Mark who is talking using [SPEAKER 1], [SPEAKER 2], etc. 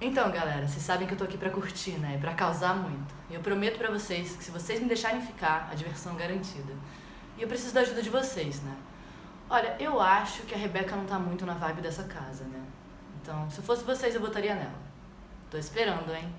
[SPEAKER 1] Então, galera, vocês sabem que eu tô aqui pra curtir, né? Pra causar muito. E eu prometo pra vocês que se vocês me deixarem ficar, a diversão é garantida. E eu preciso da ajuda de vocês, né? Olha, eu acho que a Rebeca não tá muito na vibe dessa casa, né? Então, se fosse vocês, eu votaria nela. Tô esperando, hein?